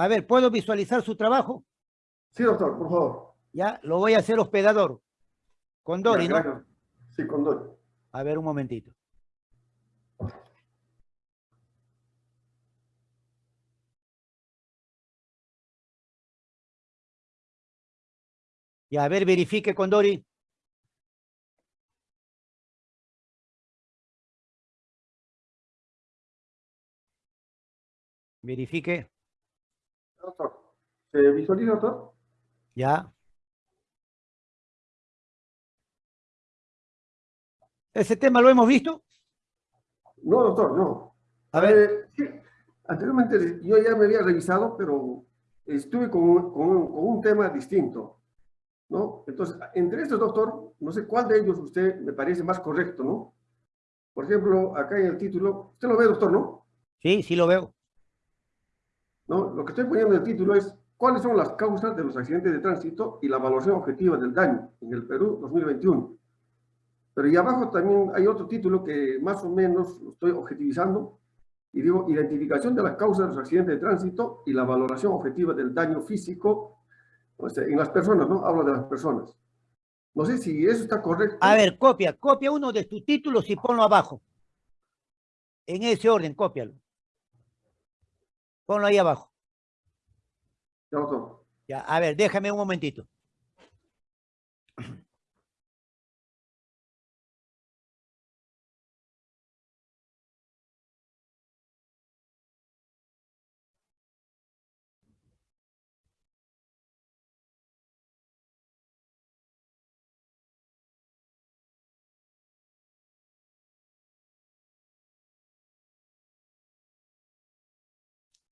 A ver, ¿puedo visualizar su trabajo? Sí, doctor, por favor. Ya, lo voy a hacer hospedador. Con Dori, Ya, ¿no? Sí, con Dori. A ver, un momentito. Ya, a ver, verifique con Dori. Verifique. Doctor, ¿se visualiza, doctor? Ya. ¿Ese tema lo hemos visto? No, doctor, no. A ver, Eh, anteriormente yo ya me había revisado, pero estuve con, con un tema distinto, ¿no? Entonces, entre estos, doctor, no sé cuál de ellos usted me parece más correcto, ¿no? Por ejemplo, acá en el título, usted lo ve, doctor, ¿no? sí, sí lo veo. ¿No? Lo que estoy poniendo en el título es cuáles son las causas de los accidentes de tránsito y la evaluación objetiva del daño en el Perú 2021. Pero y abajo también hay otro título que más o menos estoy objetivizando y digo identificación de las causas de los accidentes de tránsito y la valoración objetiva del daño físico en las personas, ¿no? Hablo de las personas. No sé si eso está correcto. A ver, copia, copia uno de tus títulos y ponlo abajo. En ese orden, cópialo. Ponlo ahí abajo. Ya, a ver, déjame un momentito.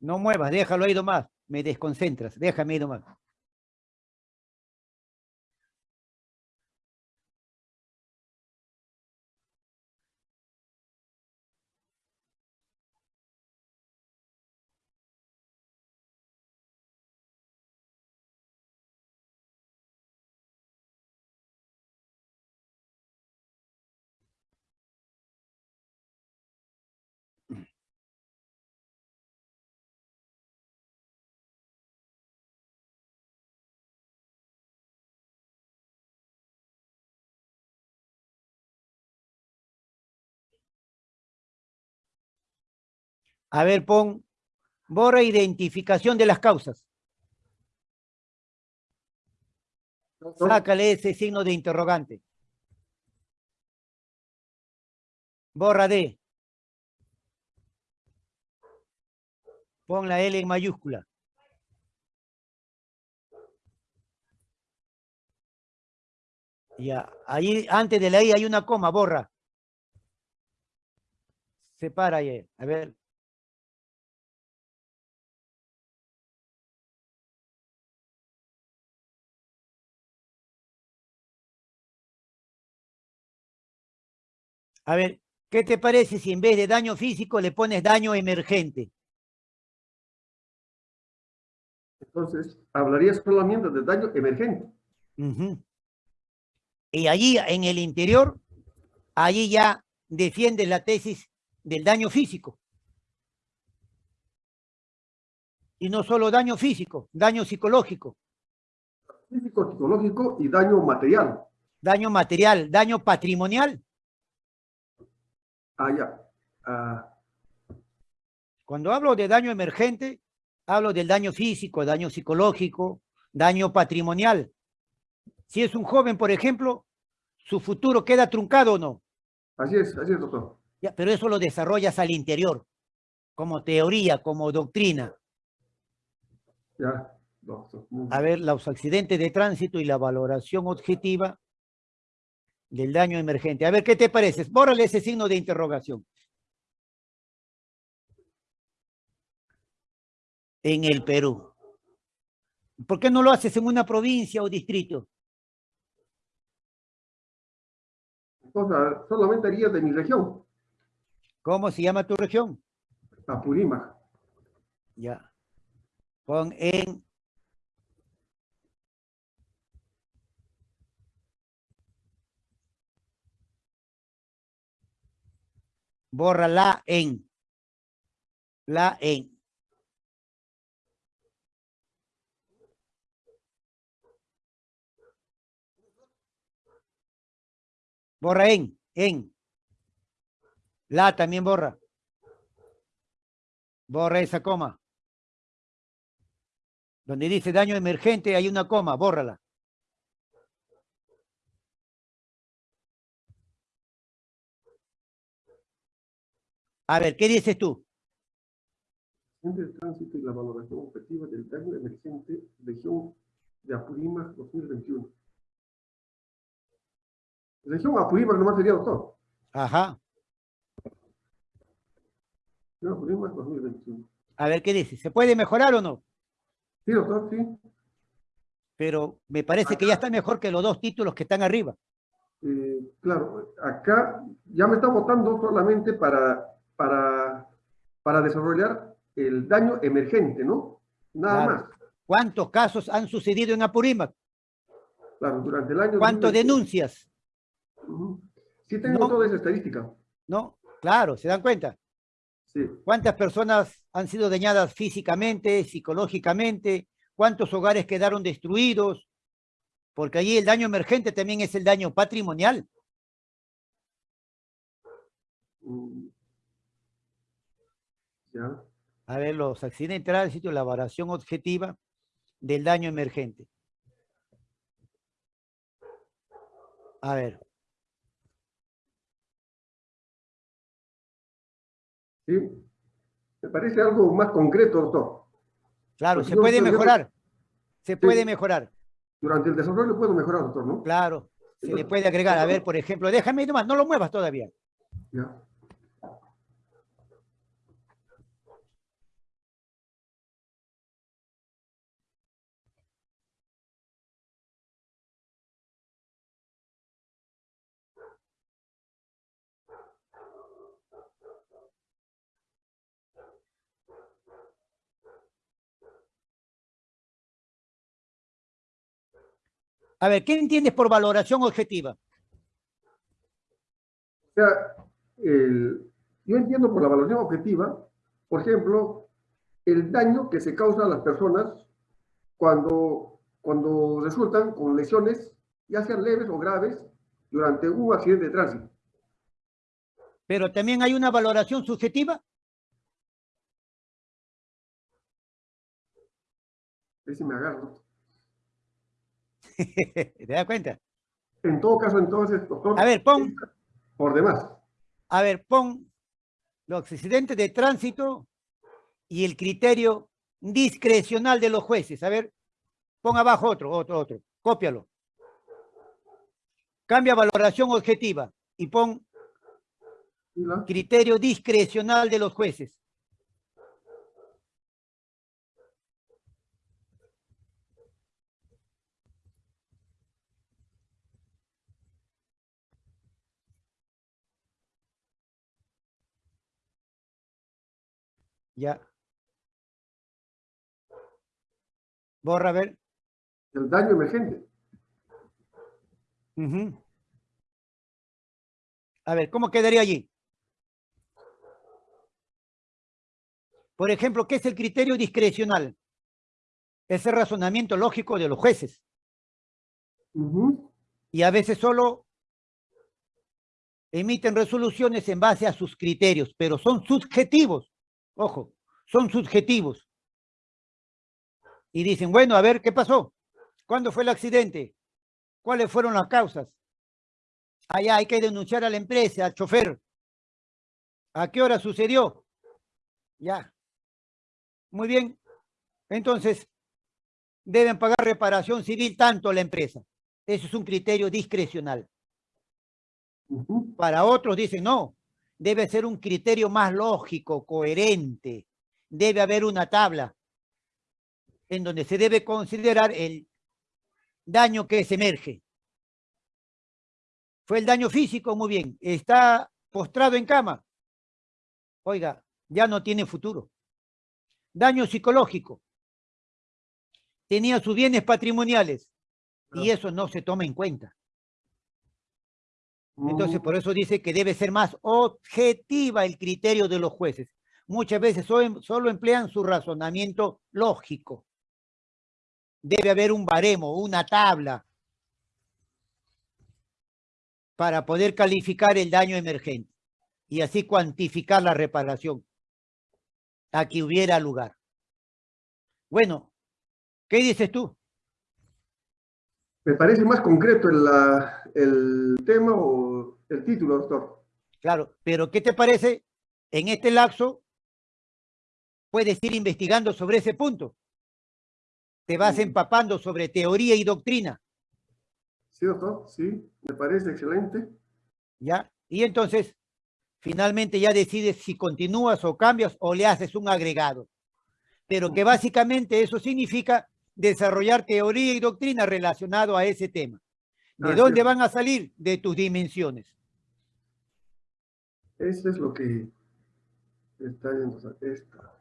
No muevas, déjalo ahí nomás. Me desconcentras, déjame ahí nomás. A ver, pon, borra identificación de las causas. Sácale ese signo de interrogante. Borra D. Pon la L en mayúscula. Ya, ahí antes de la I hay una coma, borra. Separa ahí, a ver. A ver, ¿qué te parece si en vez de daño físico le pones daño emergente? Entonces, hablaría solamente de daño emergente. Y allí en el interior, allí ya defiende la tesis del daño físico. Y no solo daño físico, daño psicológico, Físico, psicológico y daño material. daño material, daño patrimonial. Ah, ya. Ah, Cuando hablo de daño emergente, hablo del daño físico, daño psicológico, daño patrimonial. Si es un joven, por ejemplo, su futuro queda truncado o no. así es, así es, doctor. Ya, pero eso lo desarrollas al interior, como teoría, como doctrina. Ya, doctor. A ver, los accidentes de tránsito y la valoración objetiva del daño emergente. A ver, ¿qué te parece? Bórrale ese signo de interrogación. En el Perú. ¿Por qué no lo haces en una provincia o distrito? Entonces, solamente haría de mi región, ¿Cómo se llama tu región? Apurímac. Ya. Pon en borra la en. La en. Borra en, en. La también borra. Borra esa coma. Donde dice daño emergente hay una coma, bórrala. A ver, ¿qué dices tú? El tránsito y la valoración objetiva del daño emergente, región de Apurímac 2021. Región Apurímac nomás sería doctor. Ajá. Región Apurímac 2021. A ver, ¿qué dice? ¿Se puede mejorar o no? Sí, doctor, sí. Pero me parece que ya está mejor que los dos títulos que están arriba. Eh, claro, acá ya me está votando solamente para, para, para desarrollar el daño emergente, ¿no? Nada Claro. más. ¿Cuántos casos han sucedido en Apurímac? Claro, durante el año... ¿Cuántas 2021. denuncias? Sí tengo No. toda esa estadística. ¿No? Claro, ¿se dan cuenta? Sí. ¿Cuántas personas han sido dañadas físicamente, psicológicamente? ¿Cuántos hogares quedaron destruidos? Porque allí el daño emergente también es el daño patrimonial. Ya. A ver, los accidentes de tránsito, la valoración objetiva del daño emergente. A ver, Sí. Me parece algo más concreto, doctor. claro, se puede yo- mejorar. Se puede Sí. mejorar, Durante el desarrollo puedo mejorar, doctor, ¿no? claro. Se le puede agregar, a ver, por ejemplo, déjame nomás, no lo muevas todavía. Ya. A ver, ¿qué entiendes por valoración objetiva? O sea, el- yo entiendo por la valoración objetiva, por ejemplo, el daño que se causa a las personas cuando, cuando resultan con lesiones, ya sean leves o graves, durante un accidente de tránsito. Pero también hay una valoración subjetiva. Sí me agarro. ¿Te das cuenta? En todo caso, entonces, doctor, A ver, pon, por demás. a ver, pon los accidentes de tránsito y el criterio discrecional de los jueces. A ver, pon abajo otro, otro, otro. Cópialo. Cambia valoración objetiva y pon criterio discrecional de los jueces. Ya. Borra, a ver. El daño emergente. Ujú. A ver, ¿cómo quedaría allí? Por ejemplo, ¿qué es el criterio discrecional? Es el razonamiento lógico de los jueces. Y a veces solo emiten resoluciones en base a sus criterios, pero son subjetivos. Ojo, son subjetivos. Y dicen, bueno, a ver, ¿qué pasó? ¿Cuándo fue el accidente? ¿Cuáles fueron las causas? Allá hay que denunciar a la empresa, al chofer. ¿A qué hora sucedió? Ya. Muy bien. Entonces, deben pagar reparación civil tanto la empresa. Eso es un criterio discrecional. Para otros dicen, no, debe ser un criterio más lógico, coherente. Debe haber una tabla en donde se debe considerar el daño que se emerge. Fue el daño físico, muy bien. Está postrado en cama. Oiga, ya no tiene futuro. Daño psicológico. Tenía sus bienes patrimoniales y eso no se toma en cuenta. Entonces, Mm, por eso dice que debe ser más objetiva el criterio de los jueces. Muchas veces solo, solo emplean su razonamiento lógico. Debe haber un baremo, una tabla. para poder calificar el daño emergente y así cuantificar la reparación a que hubiera lugar. Bueno, ¿qué dices tú? Me parece más concreto el, la- el tema o el título, doctor. Claro, pero ¿qué te parece? En este lapso puedes ir investigando sobre ese punto. Te vas empapando sobre teoría y doctrina, Sí, doctor, sí, me parece excelente. ¿ya? Y entonces, finalmente ya decides si continúas o cambias o le haces un agregado. Pero que básicamente eso significa desarrollar teoría y doctrina relacionado a ese tema. ¿De Ah, dónde van a salir? De tus dimensiones. Eso es lo que está viendo. o sea, esta.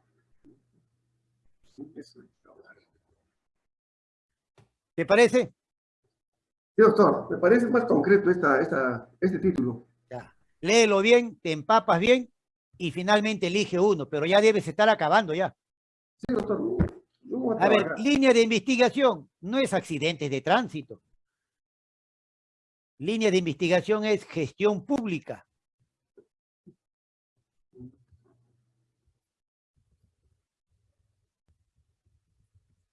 ¿Te parece? Sí, doctor, me parece más concreto esta, esta, este título. Ya. Léelo bien, te empapas bien y finalmente elige uno, pero ya debes estar acabando ya. Sí, doctor. A ver, línea de investigación no es accidentes de tránsito. Línea de investigación es gestión pública.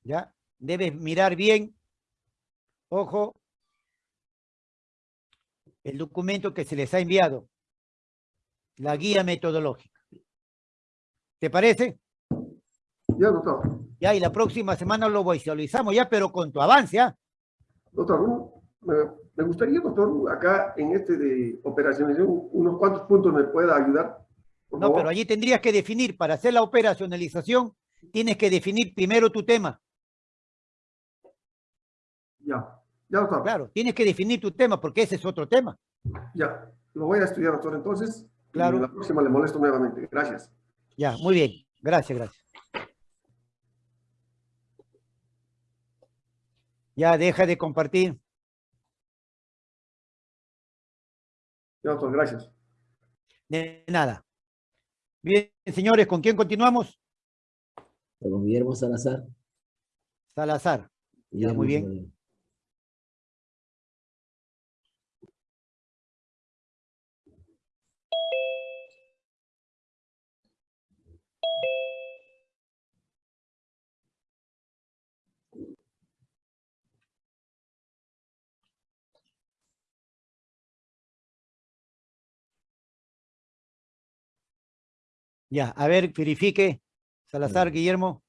¿Ya? Debes mirar bien, ojo, el documento que se les ha enviado, la guía metodológica. ¿Te parece? Ya, doctor. Ya, y la próxima semana lo visualizamos ya, pero con tu avance, ¿ah? Doctor, me, me gustaría, doctor, acá en este de operacionalización, unos cuantos puntos me pueda ayudar. Por No, favor. pero allí tendrías que definir, para hacer la operacionalización, tienes que definir primero tu tema. Ya, ya, doctor. Claro, tienes que definir tu tema, porque ese es otro tema. Ya, lo voy a estudiar, doctor, entonces. Claro. Y la próxima le molesto nuevamente. Gracias. Ya, muy bien. Gracias, gracias. Ya, deja de compartir. Ya, doctor, gracias. De nada. Bien, señores, ¿con quién continuamos? Con Guillermo Salazar. Salazar. Muy bien. Ya, a ver, verifique. Salazar. Guillermo.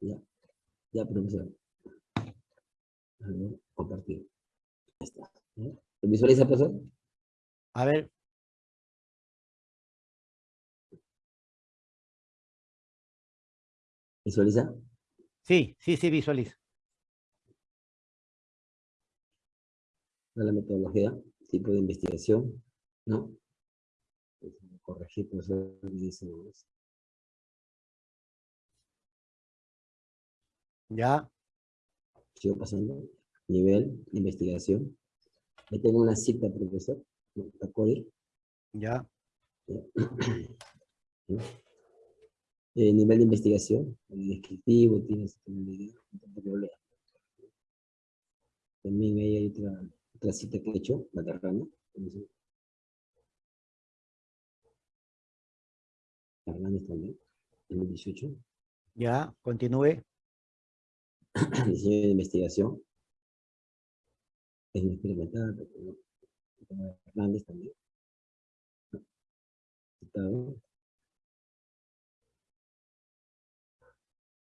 Ya, ya, profesor. A ver, compartir. Ahí está. ¿Lo visualiza, profesor? A ver. ¿Visualiza? Sí, sí, sí, visualiza. la metodología, tipo de investigación, ¿no? Corregir, profesor, me dice, Ya, sigo pasando, nivel de investigación. Ahí tengo una cita, profesor. Tacoy, ya. Eh, nivel de investigación, el descriptivo, tienes también ahí hay otra, otra cita que he hecho, la carrana. Hernández también, 2018. Ya, continúe. diseño de investigación. Es una experimental, pero no. Como Hernández también. Citado.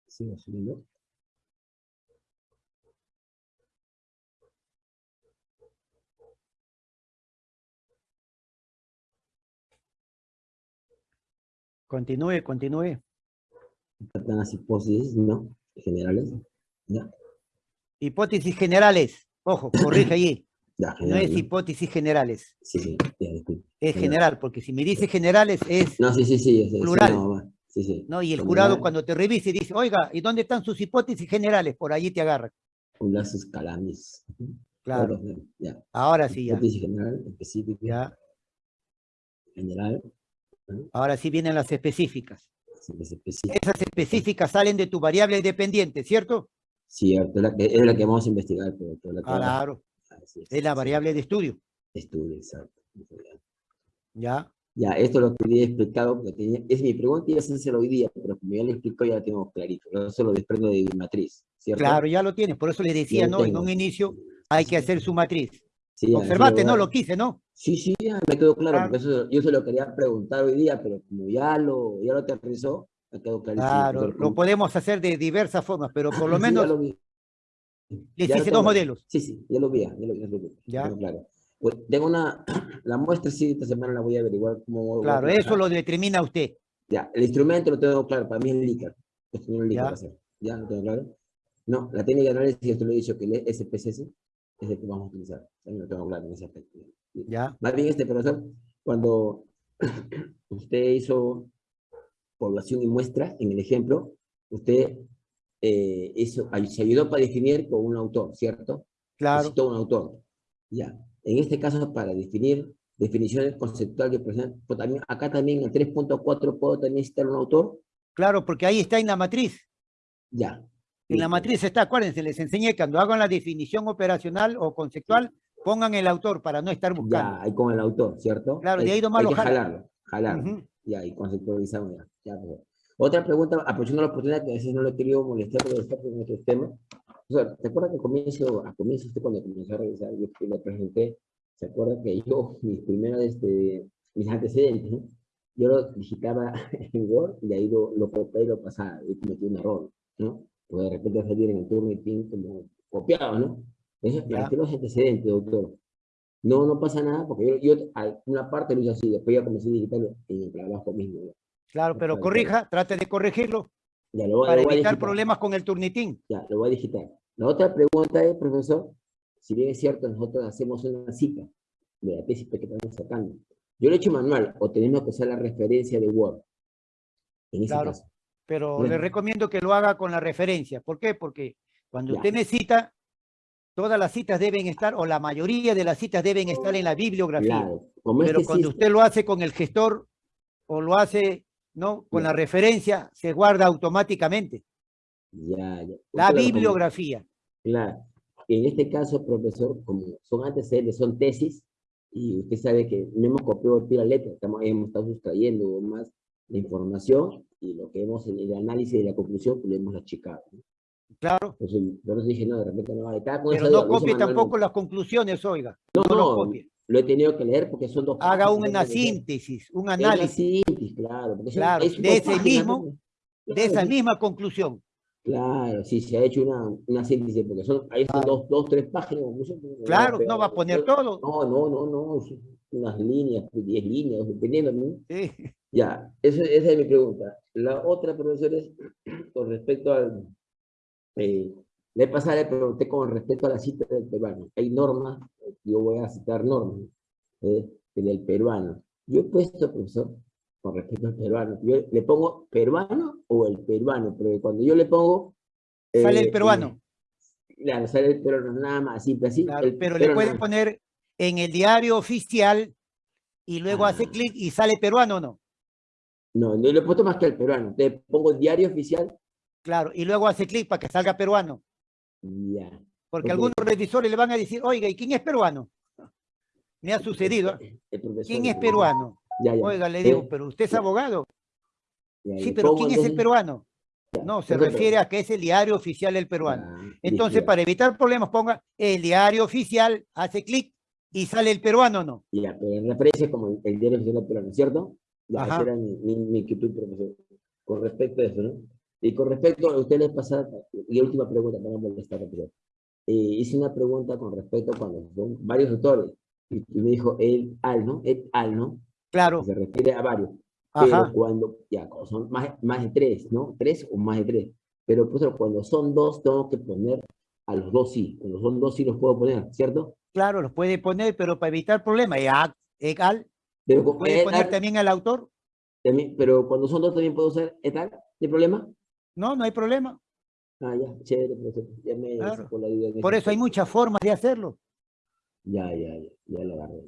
Sigo subiendo. Continúe, continúe. Tratan las hipótesis, ¿no? Generales. Ya, Hipótesis generales. Ojo, corrige allí. ya, No es hipótesis generales. Sí, sí, ya. Es General. general, porque si me dice generales es, No, sí, sí, sí. sí, sí, Plural. no, va. Sí, sí. ¿no? Y el General, jurado cuando te revise dice, oiga, ¿y dónde están sus hipótesis generales? Por allí te agarra. Un lapsus calamis. Claro. Ya. Ahora sí, ya. Hipótesis general, específica, Ya. general. Ahora sí vienen las específicas. Esas específicas salen de tu variable dependiente, ¿cierto? Cierto, es la que, es la que vamos a investigar. Pero, la que- Claro, es, es la variable de estudio. Estudio, exacto. ¿Ya? Ya, esto lo quería explicado, porque tenía, es mi pregunta a hacerlo hoy día, pero como ya lo explicó, ya lo tengo clarito. Eso lo desprendo de mi matriz, ¿cierto? Claro, ya lo tienes. Por eso le decía, ¿no? En un inicio hay que hacer su matriz. Sí, Observate, ¿no? Lo quise, ¿no? Sí, sí, ya me quedó claro, Claro. porque eso, yo se lo quería preguntar hoy día, pero como ya lo, ya lo aterrizó, me quedó clarísimo. Claro, lo podemos hacer de diversas formas, pero por lo Sí, menos lo vi. Ya lo hice dos modelos. Sí, sí, ya lo vi, ya lo vi, ya lo vi, Ya. claro. Pues, tengo una, la muestra sí, esta semana la voy a averiguar cómo Claro, eso lo determina usted. Ya, el instrumento lo tengo claro, para mí es no es el LICAR Ya. ser. ¿Ya lo tengo claro? No, la técnica de análisis, esto lo he dicho, que el SPSS es el que vamos a utilizar. También lo tengo claro en ese aspecto. Ya, Más bien, este profesor, cuando usted hizo población y muestra, en el ejemplo, usted eh, hizo, se ayudó para definir con un autor, ¿cierto? claro. Citó un autor. Ya. En este caso, para definir definiciones conceptuales, pues también, acá también en el 3.4 puedo también citar un autor. Claro, porque ahí está en la matriz. Ya. En la matriz está, acuérdense, les enseñé cuando hagan la definición operacional o conceptual, pongan el autor para no estar buscando. Ya, ahí con el autor, ¿cierto? Claro, Hay- ahí nomás hay lo que jala. jalarlo, jalarlo. Ujú. Ya, y conceptualizamos ya. ya pues. Otra pregunta, aprovechando la oportunidad que a veces no le he querido molestar porque está con otros temas. O sea, ¿te acuerdas que comienzo, a comienzo usted cuando comenzó a revisar, yo le presenté, ¿se acuerda que yo, mis primeros, este, mis antecedentes, ¿no? yo lo digitaba en Word y ahí lo, lo copié y lo pasaba y cometí un error, ¿no? Porque de repente salir en el Turnitin como copiado, ¿no? Marqué los antecedentes, doctor. No, no pasa nada, porque yo, yo a- una parte lo hice así, después ya comencé a digitarlo en el trabajo mismo. ¿no? Claro, pero corrija, trate de corregirlo Ya lo, voy- para lo voy a evitar digitar. problemas con el turnitín. Ya, lo voy a digitar. La otra pregunta es, profesor, si bien es cierto, nosotros hacemos una cita de la tesis que estamos sacando. Yo lo he hecho manual, o tenemos que usar la referencia de Word. En ese Claro. caso. Pero Bueno. le recomiendo que lo haga con la referencia. ¿Por qué? Porque cuando Ya. usted necesita, todas las citas deben estar, o la mayoría de las citas deben estar en la bibliografía. Claro. Como Pero este cuando sí- usted lo hace con el gestor o lo hace ¿no? con la referencia, se guarda automáticamente. Ya, ya. La bibliografía. Claro. En este caso, profesor, como son antecedentes, son tesis, y usted sabe que no hemos copiado la letra, estamos, hemos estado sustrayendo más la información y lo que hemos, el, el análisis de la conclusión, pues lo hemos achicado. ¿no? Claro, Entonces, yo les dije, no, de repente no va a estar con pero esa no copie tampoco las conclusiones, oiga. No, No, lo no, copie. lo he tenido que leer porque son dos Haga páginas, una son- síntesis, un es una análisis síntesis, claro. son- Claro, es de ese páginas, mismo- ¿no? de esa misma conclusión. Claro, sí, se ha hecho una, una síntesis, porque son, ahí son dos, dos, tres páginas. Claro, no va a poner todo. No, no, no, no, son unas líneas, diez líneas, dependiendo, ¿no? Sí. Ya, eso, esa es mi pregunta. La otra, profesor, es con respecto al... Eh, le pasada le pregunté con respecto a la cita del peruano. Hay normas, yo voy a citar normas eh, del peruano. Yo he puesto, profesor, con respecto al peruano, yo le pongo peruano o el peruano, pero cuando yo le pongo... Sale el eh, peruano. Claro, sale el peruano, nada más, simple así. Claro, el pero le pueden poner en el diario oficial y luego hace Ah. clic y sale peruano o no. No, no le he puesto más que al peruano. Te pongo diario oficial, Claro, y luego hace clic para que salga peruano. ya. Porque algunos revisores le van a decir, oiga, ¿y quién es peruano? Me ha sucedido. ¿eh? ¿Quién es peruano? Ya, ya. Oiga, le digo, pero usted es abogado. ya, Sí, pero ¿quién es el peruano? No, se Entonces, refiere a que es el diario oficial del peruano. Ah, Entonces, para evitar problemas, ponga el diario oficial, hace clic y sale el peruano o no. Ya, pero referencia como el, diario oficial del peruano, ¿cierto? Ya, esa era mi, mi, mi inquietud, profesor, con respecto a eso, ¿no? Y con respecto a ustedes pasar, y última pregunta para no molestar, profesor. Eh, hice una pregunta con respecto a cuando son varios autores, y, y me dijo el al, ¿no? El al, ¿no? Claro, se refiere a varios. ajá. Pero cuando, ya, cuando son más, más de tres, ¿no? Tres o más de tres. Pero pues, cuando son dos, tengo que poner a los dos sí. Cuando son dos sí los puedo poner, ¿cierto? Claro, los puede poner, pero para evitar problemas, ya, Pero, puede poner también al autor. también- pero cuando son dos también puedo usar etal, ¿hay problema? No, no hay problema. Ah, ya, chévere, profesor. Ya me Claro. sacó la duda Por eso hay muchas formas de hacerlo. Ya, ya, ya, ya lo agarré.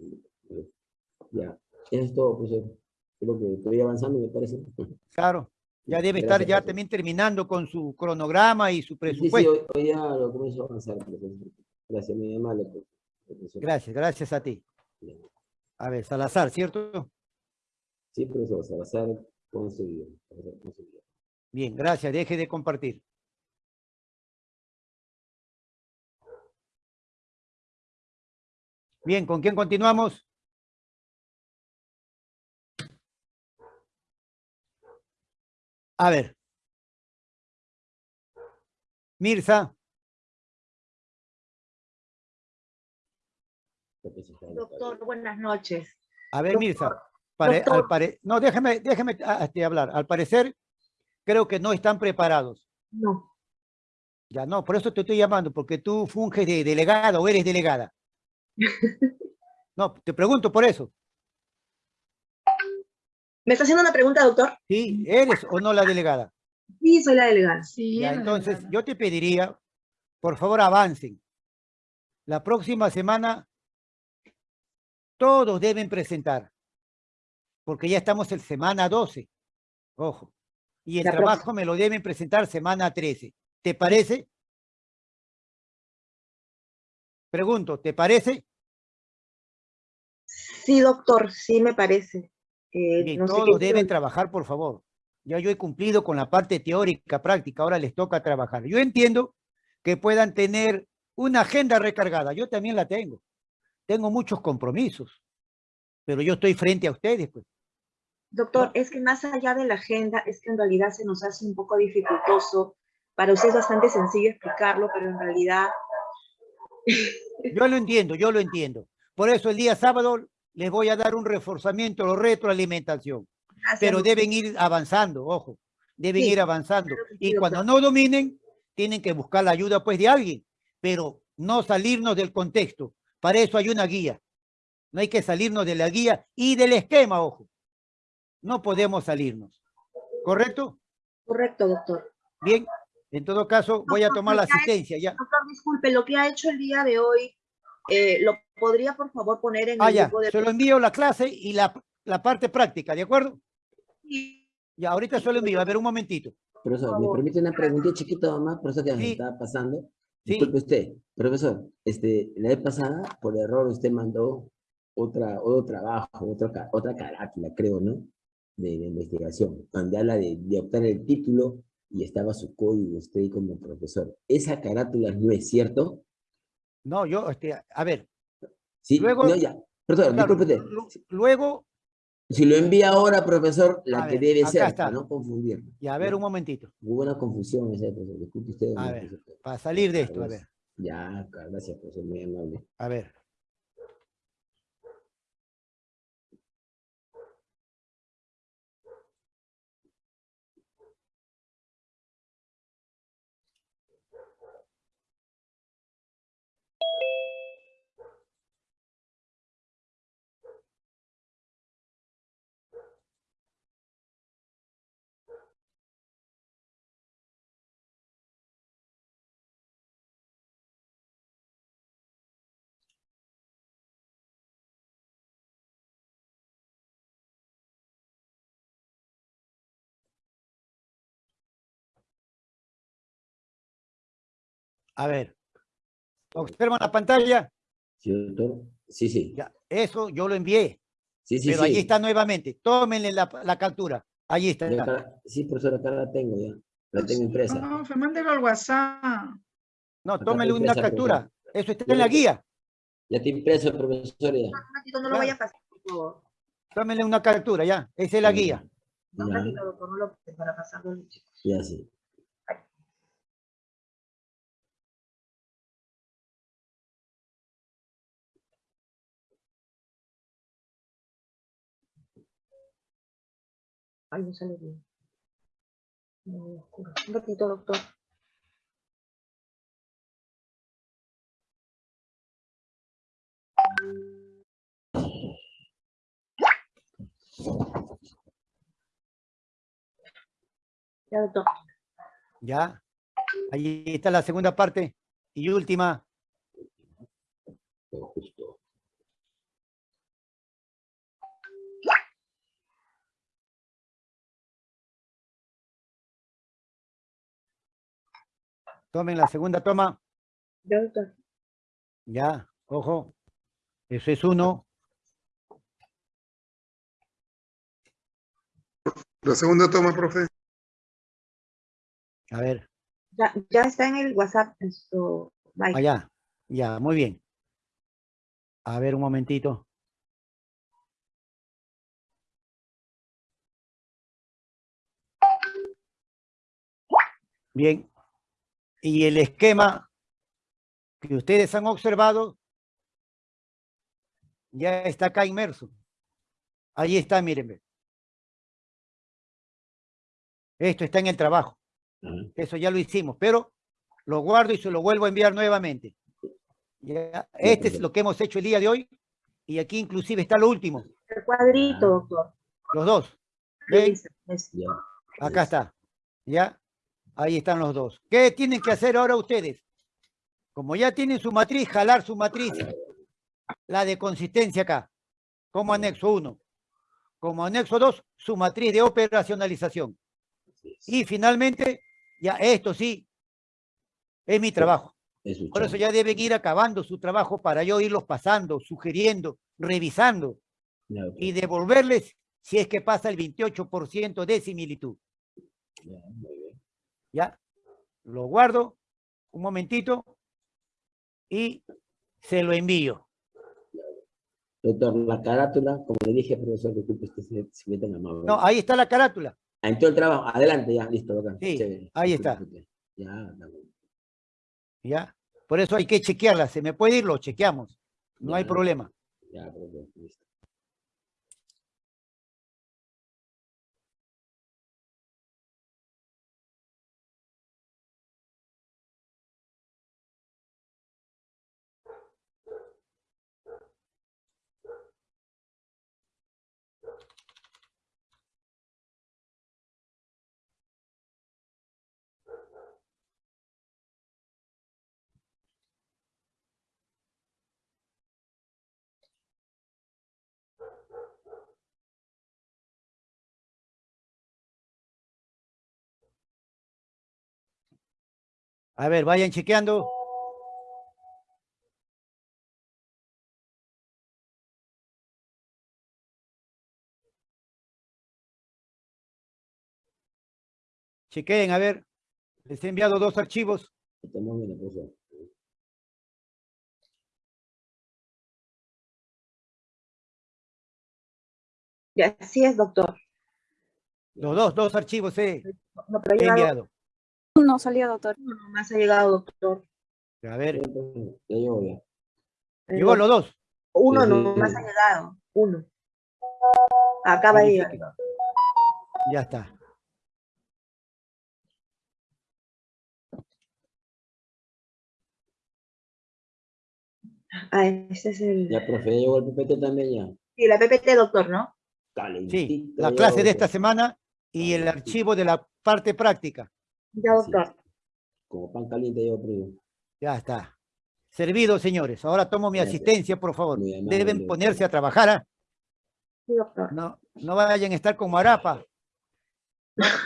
Ya, eso es todo, profesor. Creo que estoy avanzando, me parece. Claro, ya debe estar Gracias, ya profesor. también terminando con su cronograma y su Sí, sí, presupuesto. hoy, hoy ya lo comienzo a avanzar, profesor. Gracias, muy amable, profesor. Gracias, gracias a ti. A ver, Salazar, ¿cierto? Sí, profesor, Salazar Ponce Guillén, Salazar Ponce Guillén. Bien, gracias. Deje de compartir. Bien, ¿con quién continuamos? A ver. Mirza. Doctor, buenas noches. A ver, Doctor, Mirza. pare- al pare- no, déjeme, déjeme ah, este, hablar. Al parecer, creo que no están preparados. No, Ya no, por eso te estoy llamando, porque tú funges de delegada o eres delegada. No, te pregunto por eso. ¿me está haciendo una pregunta, doctor? ¿Sí? ¿Eres o no la delegada? Sí, soy la delegada. Sí, Ya, entonces, yo te pediría, por favor, avancen. La próxima semana, todos deben presentar, porque ya estamos en semana 12. Ojo. Y el La trabajo me lo deben presentar semana 13. ¿Te parece? Pregunto, ¿te parece? Sí, doctor, sí me parece. Eh, Bien, no sé todos deben trabajar, por favor. Ya yo he cumplido con la parte teórica, práctica, ahora les toca trabajar. Yo entiendo que puedan tener una agenda recargada, yo también la tengo. Tengo muchos compromisos, pero yo estoy frente a ustedes, pues. Doctor, es que más allá de la agenda, es que en realidad se nos hace un poco dificultoso. Para usted es bastante sencillo explicarlo, pero en realidad, Yo lo entiendo, yo lo entiendo. Por eso el día sábado les voy a dar un reforzamiento o retroalimentación, gracias, pero doctor. deben ir avanzando, ojo, deben Sí, ir avanzando. claro que sí, Y cuando doctor. no dominen, tienen que buscar la ayuda pues de alguien, pero no salirnos del contexto. Para eso hay una guía. No hay que salirnos de la guía y del esquema, ojo. No podemos salirnos. ¿Correcto? Correcto, doctor. Bien. En todo caso, voy a Doctor, tomar la asistencia ya. Doctor, disculpe, lo que ha hecho el día de hoy, eh, ¿lo podría por favor poner en Ah, el ya. grupo de... Se lo envío la clase y la, la parte práctica, ¿de acuerdo? Sí, Ya, ahorita se lo envío. A ver, un momentito. Profesor, ¿me favor. permite una preguntita chiquita más? Profesor, que me Sí. estaba pasando. Sí. Disculpe usted, profesor, este, la vez pasada, por error, usted mandó otra, otro trabajo, otra, otra carátula, creo, ¿no? De, de investigación, donde habla de, de optar el título y estaba su código, usted como profesor. ¿Esa carátula no es cierto? No, yo, este, a ver, Sí, Luego- no, ya. Profesor, claro, luego, Si lo envía ahora, profesor, la que ver, debe ser, está. para no confundir. ya, a ver, un momentito, Hubo una confusión esa, profesor. Disculpe usted. A ¿no, ver, profesor? para salir de esto, a ver, Ya, gracias, profesor, muy amable. a ver. A ver. ¿Observan la pantalla? ¿Sí, doctor? Sí, sí. Ya, eso yo lo envié, Sí, sí, pero sí. allí está nuevamente. Tómenle la, la captura. Allí está. Acá- sí, profesor, acá la tengo ya. La tengo impresa. No, mándelo al WhatsApp. No, tómenle una impresa, captura. Eso está Ya en la guía. Ya está impreso, profesor, ya. un ratito, no lo vaya a pasar, por favor. Tómenle una captura, ya. Esa es la guía. Un Ya. ratito, doctor, no lo para pasarlo. Ya sí. Ay, no sale bien. Muy oscuro. Un ratito, doctor. Ya, doctor. Ya. Allí está la segunda parte y última. Justo. Tomen la segunda toma. Ya. Ya, ojo. Ese es uno. La segunda toma, profe. A ver. Ya, está en el WhatsApp. Esto, bye. Allá. Ya, muy bien. A ver un momentito. Bien, y el esquema que ustedes han observado ya está acá inmerso. Ahí está, mírenme. Esto está en el trabajo. Eso ya lo hicimos, pero lo guardo y se lo vuelvo a enviar nuevamente. Ya, Este es lo que hemos hecho el día de hoy. Y aquí inclusive está lo último, El cuadrito, doctor. los dos. Acá está. ¿Ya? Ahí están los dos. ¿Qué tienen que hacer ahora ustedes? Como ya tienen su matriz, jalar su matriz. La de consistencia acá. Como anexo 1. Como anexo 2, su matriz de operacionalización. Y finalmente, ya esto sí, es mi trabajo. Por eso ya deben ir acabando su trabajo para yo irlos pasando, sugiriendo, revisando y devolverles si es que pasa el 28% de similitud. Ya. Lo guardo un momentito y se lo envío. Doctor, la carátula, como le dije, profesor, disculpe, usted se, se mete en la mano. No, ahí está la carátula. Ah, en todo el trabajo, adelante, ya, listo. Sí, Chévere. ahí está. Ya. ¿Ya? Por eso hay que chequearla. Se me puede ir, lo chequeamos. No hay problema. Ya, profesor, listo. A ver, vayan chequeando. Chequeen, a ver. Les he enviado dos archivos. Así es, doctor. Los dos, dos archivos he, No, pero he enviado. No salió, doctor. uno nomás ha llegado, doctor. A ver, Ya, llegó ya. Llegó los dos. Uno Sí, sí, nomás sí. ha llegado. Uno. Acaba de llegar. Ya está. Ah, este es el. Ya, profe, ya llegó el PPT también ya. Sí, la PPT, doctor, ¿no? Sí, Calentito la ya, clase de esta semana y el archivo de la parte práctica. Ya, doctor. Como pan caliente yo, primo. Ya está. Servido, señores. Ahora tomo mi Gracias. asistencia, por favor. Amable, Deben doctor. ponerse a trabajar. ¿ah? Sí, doctor. No, no vayan a estar como Arapa.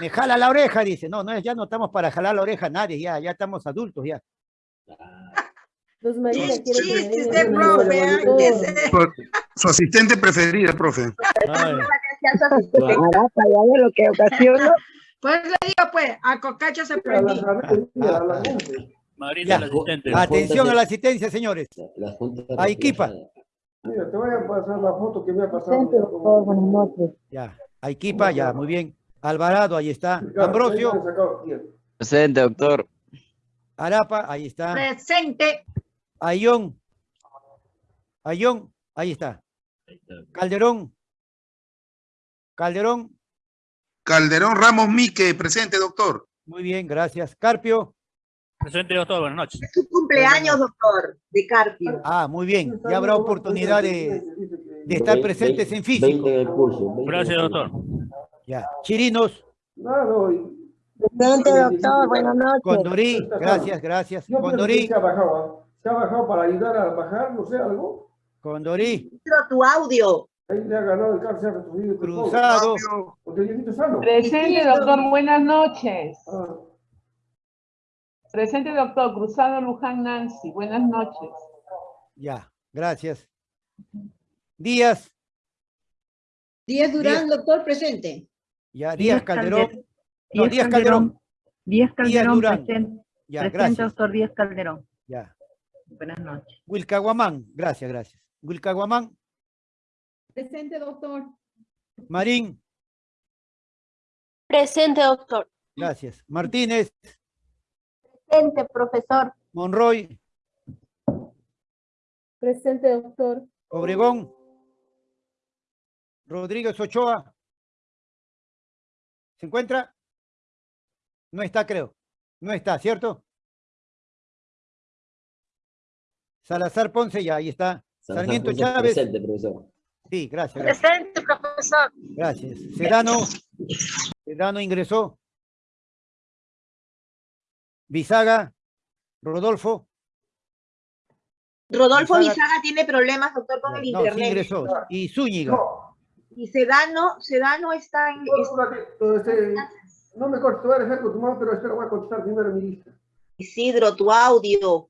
Me jala la oreja, dice. No, no, ya no estamos para jalar la oreja a nadie, ya, ya estamos adultos, ya. Ah, Luz María de profe, Su asistente preferida, profe. Ay, Arapa, ya ve lo que ocasiona. Pues le digo, pues, a Cocacho se A las prendí. a las 11. Marita, Ya. el asistente. La atención a la asistencia, señores. La. Mira, te voy a pasar la foto que me ha pasado. Presente, doctor, buenas noches. Ya. Aiquipa, ya, muy bien. Alvarado, ahí está. Ambrosio. Presente, doctor. Arapa, ahí está. Presente. Ayón. Ayón, ahí está. Ahí está. Calderón. Calderón, Calderón Ramos Mique, presente, doctor. muy bien, gracias. Carpio, Presente, doctor. Buenas noches. Su cumpleaños, doctor, de Carpio. ah, muy bien. Ya habrá oportunidad de, de estar presentes en físico. 20 en el curso. 20 en el Gracias, doctor. Ya. Chirinos, Presente, doctor, buenas noches. Condorí, gracias, gracias. Condorí, se ha bajado, ¿ah? Se ha bajado para ayudar a bajar, no sé, algo. Condorí, Pero tu audio. Ahí le ha ganado el retrocedido. pobre. Cruzado, sano. Presente, doctor, buenas noches. Ah, Presente, doctor, Cruzado Luján Nancy, buenas noches. ya, gracias. Díaz, Díaz Durán, doctor, presente. Ya, Díaz Calderón. Calder- No, Díaz Calderón. Díaz Calderón, Durán. presente. Ya, Presente, gracias. doctor Díaz Calderón. Ya. Buenas noches. Wilcaguamán, gracias, gracias. Wilcaguamán, Presente, doctor. Marín, Presente, doctor. gracias. Martínez, Presente, profesor. Monroy, Presente, doctor. Obregón, Rodríguez Ochoa. ¿Se encuentra? No está, creo. No está, ¿cierto? Salazar Ponce, ya, ahí está. Salazar Sarmiento Ponce, Chávez. Presente, profesor. Sí, gracias. gracias. Presente, profesor. Gracias. Sedano, Sedano ingresó. Bisaga, Rodolfo, Rodolfo Bisaga- Bisaga tiene problemas, doctor, con el no, sí internet. ingresó. Y Zúñiga. Y Sedano, Sedano está en... No, este, no me cortes, te voy a dejar con tu mamá, pero espera, voy a contestar primero mi lista. Isidro, tu audio.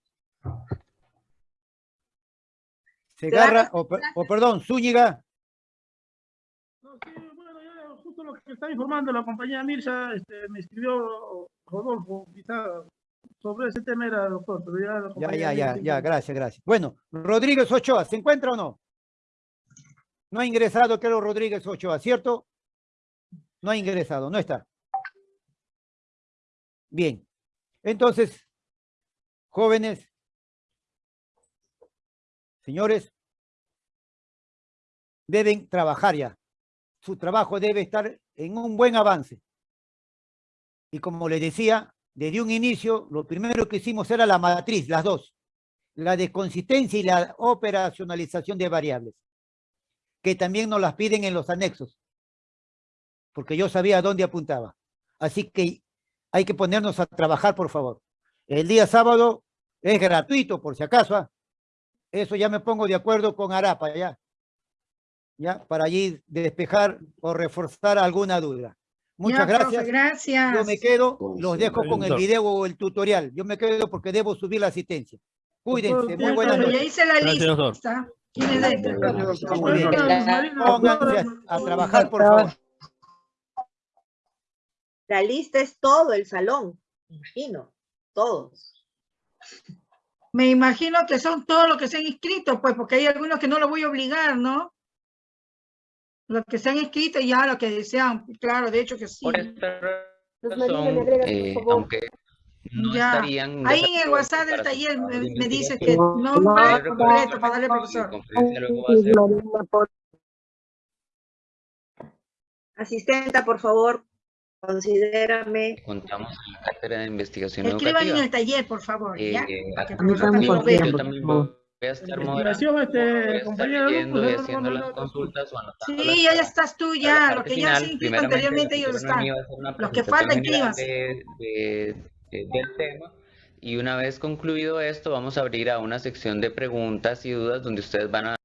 Segarra, o, o perdón, Zúñiga, No, sí, bueno, ya justo lo que está informando la compañía Mirsa, este, me escribió Rodolfo Pizarro sobre ese tema era, doctor, pero ya la ya, compañía ya, ya, ya, gracias, gracias. Bueno, Rodríguez Ochoa, ¿se encuentra o no? No ha ingresado, creo, Rodríguez Ochoa, ¿cierto? No ha ingresado, no está. Bien. Entonces, jóvenes, señores, deben trabajar ya. Su trabajo debe estar en un buen avance. Y como les decía, desde un inicio, lo primero que hicimos era la matriz, las dos. La de consistencia y la operacionalización de variables. Que también nos las piden en los anexos. Porque yo sabía dónde apuntaba. Así que hay que ponernos a trabajar, por favor. El día sábado es gratuito, por si acaso. Eso ya me pongo de acuerdo con Arapa, ya. Ya, para allí despejar o reforzar alguna duda. Muchas Ya, profe, gracias. gracias. Yo me quedo, Con los dejo con el video o el tutorial. Yo me quedo porque debo subir la asistencia. Cuídense, muy buenas Profe, ya noches. hice la Gracias, lista. Marina, Pónganse a, trabajar, por favor. La lista es todo el salón, imagino, todos. Me imagino que son todos los que se han inscrito, pues, porque hay algunos que no los voy a obligar, ¿no? Los que se han inscrito ya, los que desean, claro, de hecho que sí. Por favor. aunque no Ya. estarían Ahí en el WhatsApp del taller me, me dice que nombre completo para darle al profesor. Asistenta, por favor, considérame. Contamos en la cátedra de investigación Escriban en el taller, por favor, ¿ya? Eh, a mí también yo también voy a estar moderando, Investigación, voy este, a estar compañero, leyendo y haciendo no, no, las no, consultas o anotando Sí, ya estás tú, ya, que ya se inscrito anteriormente, el ellos están. Los que faltan, general inscríbanse. de- de- de- del tema y una vez concluido esto vamos a abrir a una sección de preguntas y dudas donde ustedes van a